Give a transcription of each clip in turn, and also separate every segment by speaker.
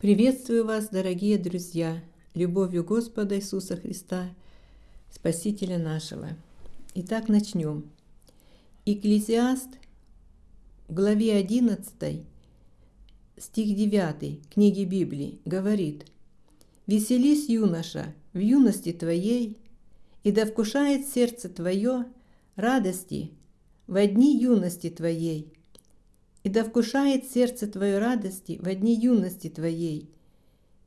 Speaker 1: Приветствую вас, дорогие друзья, любовью Господа Иисуса Христа, Спасителя нашего. Итак, начнем. Экклезиаст, в главе 11, стих 9 книги Библии, говорит «Веселись, юноша, в юности твоей, и да вкушает сердце твое радости в дни юности твоей, и да вкушает сердце твое радости в дни юности твоей,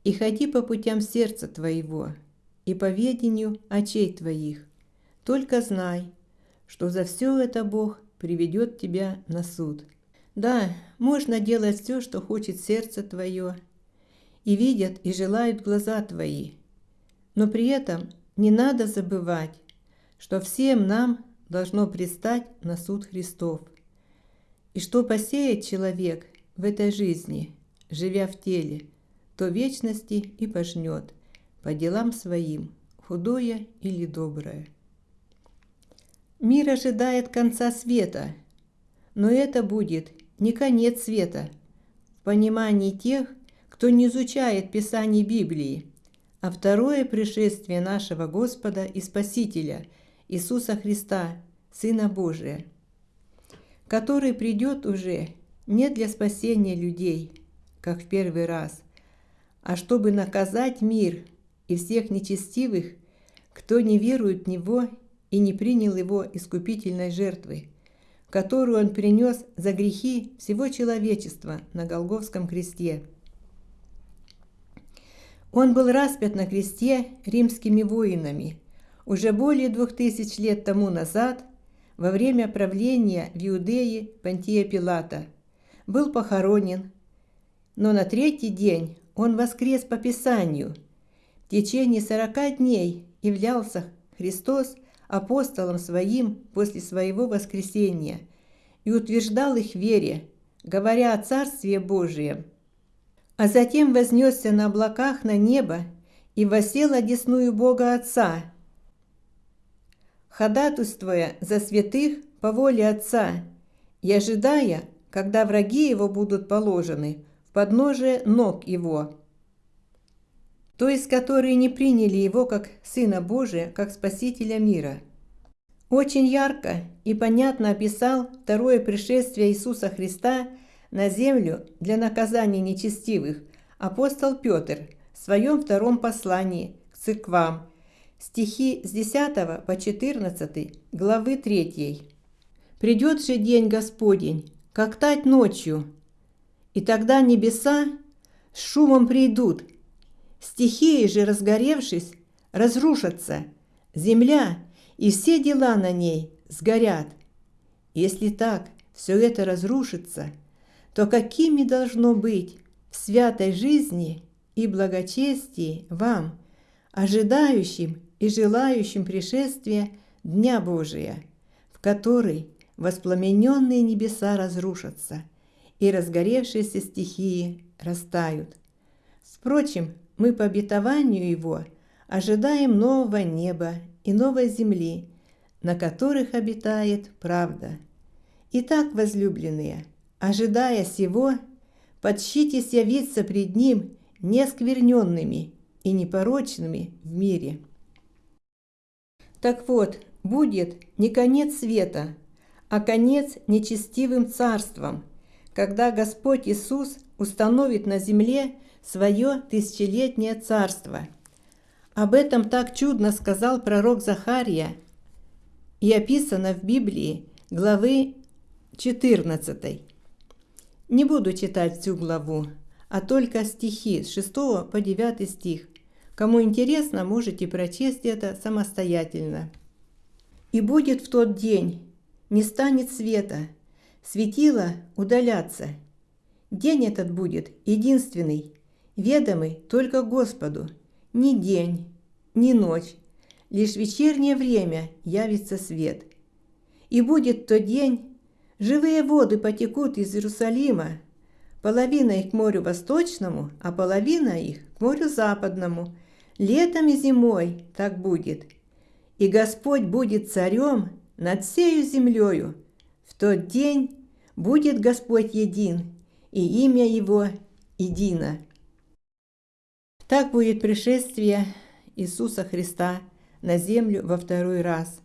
Speaker 1: и ходи по путям сердца твоего, и по ведению очей твоих. Только знай, что за все это Бог приведет тебя на суд. Да, можно делать все, что хочет сердце твое, и видят и желают глаза твои, но при этом не надо забывать, что всем нам должно предстать на суд Христов. И что посеет человек в этой жизни, живя в теле, то вечности и пожнет по делам своим, худое или доброе. Мир ожидает конца света, но это будет не конец света в понимании тех, кто не изучает Писаний Библии, а второе пришествие нашего Господа и Спасителя Иисуса Христа, Сына Божия – который придет уже не для спасения людей, как в первый раз, а чтобы наказать мир и всех нечестивых, кто не верует в Него и не принял Его искупительной жертвы, которую Он принес за грехи всего человечества на Голговском кресте. Он был распят на кресте римскими воинами уже более двух тысяч лет тому назад – во время правления в Иудее Пантия Пилата, был похоронен, но на третий день он воскрес по Писанию. В течение сорока дней являлся Христос апостолом своим после своего воскресения и утверждал их вере, говоря о Царстве Божием. А затем вознесся на облаках на небо и восел одесную Бога Отца – ходатайствуя за святых по воле Отца и ожидая, когда враги его будут положены в подножие ног его, то есть которые не приняли его как Сына Божия, как Спасителя мира. Очень ярко и понятно описал второе пришествие Иисуса Христа на землю для наказания нечестивых апостол Петр в своем втором послании к церквам стихи с 10 по 14 главы 3. «Придет же день Господень, как тать ночью, и тогда небеса с шумом придут, стихии же, разгоревшись, разрушатся, земля и все дела на ней сгорят. Если так все это разрушится, то какими должно быть в святой жизни и благочестии вам, ожидающим и желающим пришествия Дня Божия, в который воспламененные небеса разрушатся и разгоревшиеся стихии растают. Впрочем, мы по обетованию Его ожидаем нового неба и новой земли, на которых обитает правда. Итак, возлюбленные, ожидая сего, подщитесь явиться пред Ним нескверненными и непорочными в мире. Так вот, будет не конец света, а конец нечестивым царством, когда Господь Иисус установит на земле свое тысячелетнее царство. Об этом так чудно сказал пророк Захария и описано в Библии главы 14. Не буду читать всю главу, а только стихи с 6 по 9 стих. Кому интересно, можете прочесть это самостоятельно. «И будет в тот день, не станет света, светило удаляться. День этот будет единственный, ведомый только Господу, ни день, ни ночь, лишь вечернее время явится свет. И будет тот день, живые воды потекут из Иерусалима, половина их к морю восточному, а половина их к морю западному – Летом и зимой так будет. И Господь будет царем над всею землею. В тот день будет Господь един, и имя Его едино. Так будет пришествие Иисуса Христа на землю во второй раз,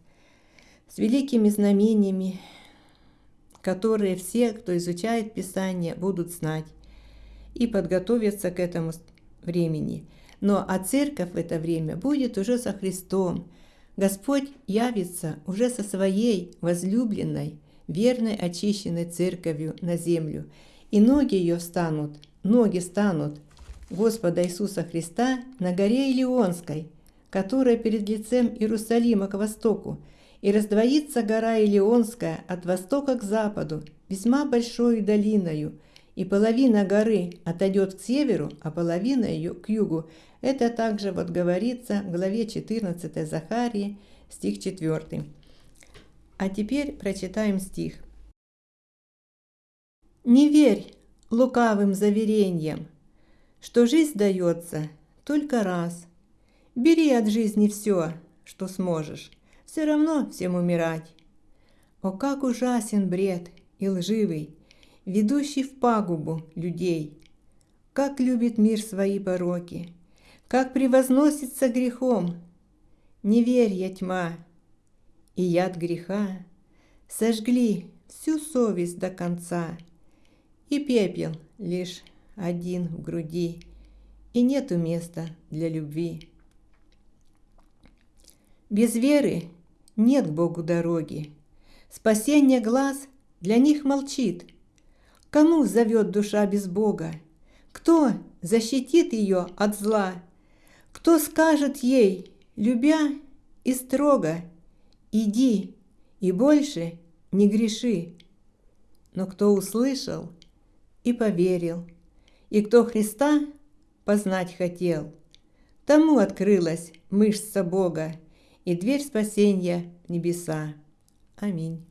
Speaker 1: с великими знамениями, которые все, кто изучает Писание, будут знать и подготовиться к этому времени. Но а церковь в это время будет уже со Христом. Господь явится уже со своей возлюбленной, верной, очищенной церковью на землю. И ноги ее встанут, ноги станут Господа Иисуса Христа на горе Илионской, которая перед лицем Иерусалима к востоку, и раздвоится гора Илионская от востока к западу, весьма большой долиною, и половина горы отойдет к северу, а половина ее к югу. Это также вот говорится в главе 14 Захарии, стих 4. А теперь прочитаем стих. «Не верь лукавым заверениям, что жизнь дается только раз. Бери от жизни все, что сможешь, все равно всем умирать. О, как ужасен бред и лживый, ведущий в пагубу людей. Как любит мир свои пороки, как превозносится грехом. Не верь, тьма, и яд греха сожгли всю совесть до конца, и пепел лишь один в груди, и нету места для любви. Без веры нет Богу дороги, спасение глаз для них молчит – Кому зовет душа без Бога? Кто защитит ее от зла? Кто скажет ей, любя и строго, «Иди и больше не греши»? Но кто услышал и поверил, и кто Христа познать хотел, тому открылась мышца Бога и дверь спасения в небеса. Аминь.